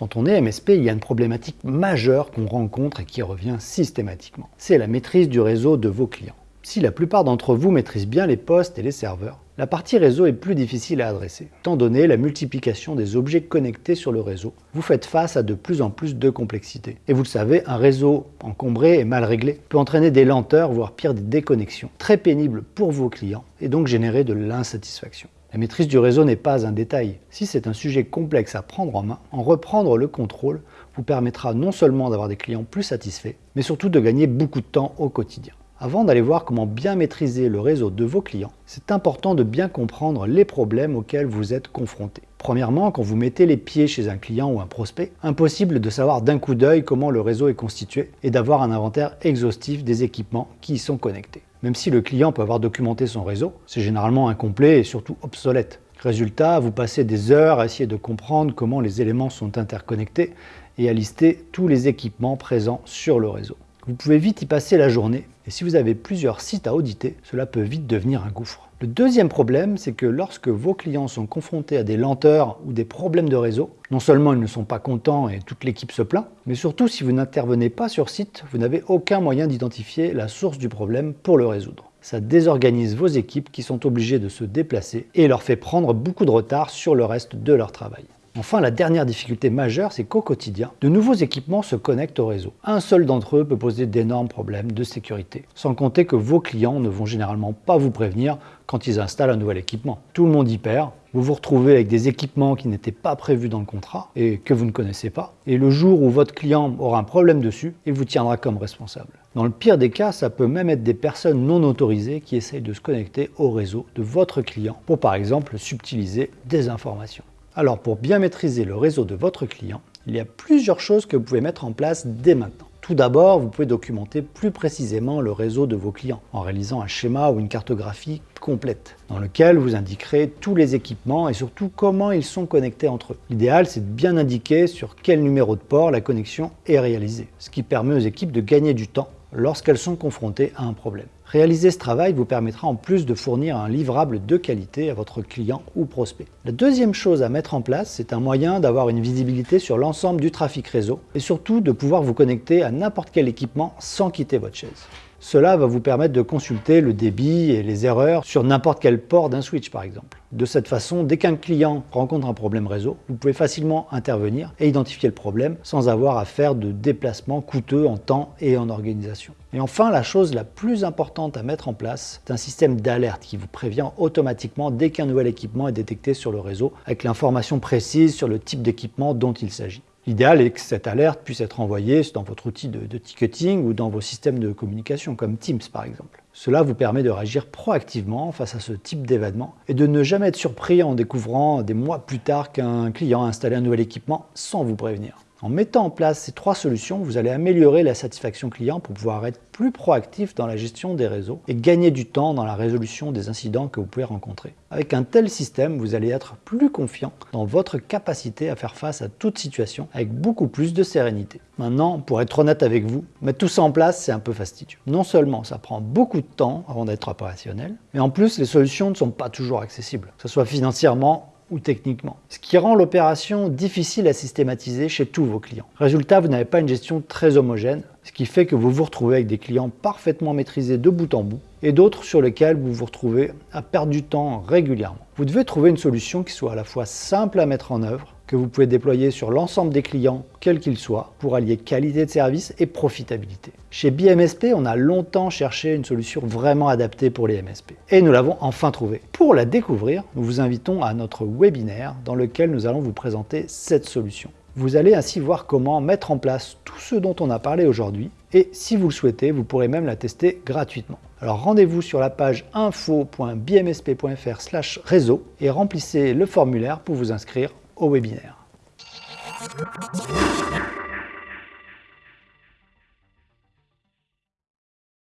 Quand on est MSP, il y a une problématique majeure qu'on rencontre et qui revient systématiquement. C'est la maîtrise du réseau de vos clients. Si la plupart d'entre vous maîtrisent bien les postes et les serveurs, la partie réseau est plus difficile à adresser. Étant donné la multiplication des objets connectés sur le réseau, vous faites face à de plus en plus de complexité. Et vous le savez, un réseau encombré et mal réglé peut entraîner des lenteurs, voire pire des déconnexions, très pénibles pour vos clients et donc générer de l'insatisfaction. La maîtrise du réseau n'est pas un détail. Si c'est un sujet complexe à prendre en main, en reprendre le contrôle vous permettra non seulement d'avoir des clients plus satisfaits, mais surtout de gagner beaucoup de temps au quotidien. Avant d'aller voir comment bien maîtriser le réseau de vos clients, c'est important de bien comprendre les problèmes auxquels vous êtes confrontés. Premièrement, quand vous mettez les pieds chez un client ou un prospect, impossible de savoir d'un coup d'œil comment le réseau est constitué et d'avoir un inventaire exhaustif des équipements qui y sont connectés. Même si le client peut avoir documenté son réseau, c'est généralement incomplet et surtout obsolète. Résultat, vous passez des heures à essayer de comprendre comment les éléments sont interconnectés et à lister tous les équipements présents sur le réseau. Vous pouvez vite y passer la journée et si vous avez plusieurs sites à auditer, cela peut vite devenir un gouffre. Le deuxième problème, c'est que lorsque vos clients sont confrontés à des lenteurs ou des problèmes de réseau, non seulement ils ne sont pas contents et toute l'équipe se plaint, mais surtout si vous n'intervenez pas sur site, vous n'avez aucun moyen d'identifier la source du problème pour le résoudre. Ça désorganise vos équipes qui sont obligées de se déplacer et leur fait prendre beaucoup de retard sur le reste de leur travail. Enfin, la dernière difficulté majeure, c'est qu'au quotidien, de nouveaux équipements se connectent au réseau. Un seul d'entre eux peut poser d'énormes problèmes de sécurité. Sans compter que vos clients ne vont généralement pas vous prévenir quand ils installent un nouvel équipement. Tout le monde y perd, vous vous retrouvez avec des équipements qui n'étaient pas prévus dans le contrat et que vous ne connaissez pas. Et le jour où votre client aura un problème dessus, il vous tiendra comme responsable. Dans le pire des cas, ça peut même être des personnes non autorisées qui essayent de se connecter au réseau de votre client pour par exemple subtiliser des informations. Alors pour bien maîtriser le réseau de votre client, il y a plusieurs choses que vous pouvez mettre en place dès maintenant. Tout d'abord, vous pouvez documenter plus précisément le réseau de vos clients en réalisant un schéma ou une cartographie complète dans lequel vous indiquerez tous les équipements et surtout comment ils sont connectés entre eux. L'idéal, c'est de bien indiquer sur quel numéro de port la connexion est réalisée, ce qui permet aux équipes de gagner du temps lorsqu'elles sont confrontées à un problème. Réaliser ce travail vous permettra en plus de fournir un livrable de qualité à votre client ou prospect. La deuxième chose à mettre en place, c'est un moyen d'avoir une visibilité sur l'ensemble du trafic réseau et surtout de pouvoir vous connecter à n'importe quel équipement sans quitter votre chaise. Cela va vous permettre de consulter le débit et les erreurs sur n'importe quel port d'un switch par exemple. De cette façon, dès qu'un client rencontre un problème réseau, vous pouvez facilement intervenir et identifier le problème sans avoir à faire de déplacements coûteux en temps et en organisation. Et enfin, la chose la plus importante à mettre en place, c'est un système d'alerte qui vous prévient automatiquement dès qu'un nouvel équipement est détecté sur le réseau avec l'information précise sur le type d'équipement dont il s'agit. L'idéal est que cette alerte puisse être envoyée dans votre outil de, ticketing ou dans vos systèmes de communication comme Teams par exemple. Cela vous permet de réagir proactivement face à ce type d'événement et de ne jamais être surpris en découvrant des mois plus tard qu'un client a installé un nouvel équipement sans vous prévenir. En mettant en place ces trois solutions, vous allez améliorer la satisfaction client pour pouvoir être plus proactif dans la gestion des réseaux et gagner du temps dans la résolution des incidents que vous pouvez rencontrer. Avec un tel système, vous allez être plus confiant dans votre capacité à faire face à toute situation avec beaucoup plus de sérénité. Maintenant, pour être honnête avec vous, mettre tout ça en place, c'est un peu fastidieux. Non seulement ça prend beaucoup de temps avant d'être opérationnel, mais en plus les solutions ne sont pas toujours accessibles, que ce soit financièrement ou techniquement. Ce qui rend l'opération difficile à systématiser chez tous vos clients. Résultat, vous n'avez pas une gestion très homogène, ce qui fait que vous vous retrouvez avec des clients parfaitement maîtrisés de bout en bout et d'autres sur lesquels vous vous retrouvez à perdre du temps régulièrement. Vous devez trouver une solution qui soit à la fois simple à mettre en œuvre, que vous pouvez déployer sur l'ensemble des clients, quels qu'ils soient, pour allier qualité de service et profitabilité. Chez BMSP, on a longtemps cherché une solution vraiment adaptée pour les MSP. Et nous l'avons enfin trouvée. Pour la découvrir, nous vous invitons à notre webinaire dans lequel nous allons vous présenter cette solution. Vous allez ainsi voir comment mettre en place tout ce dont on a parlé aujourd'hui et si vous le souhaitez, vous pourrez même la tester gratuitement. Alors rendez-vous sur la page info.bmsp.fr réseau et remplissez le formulaire pour vous inscrire au webinaire.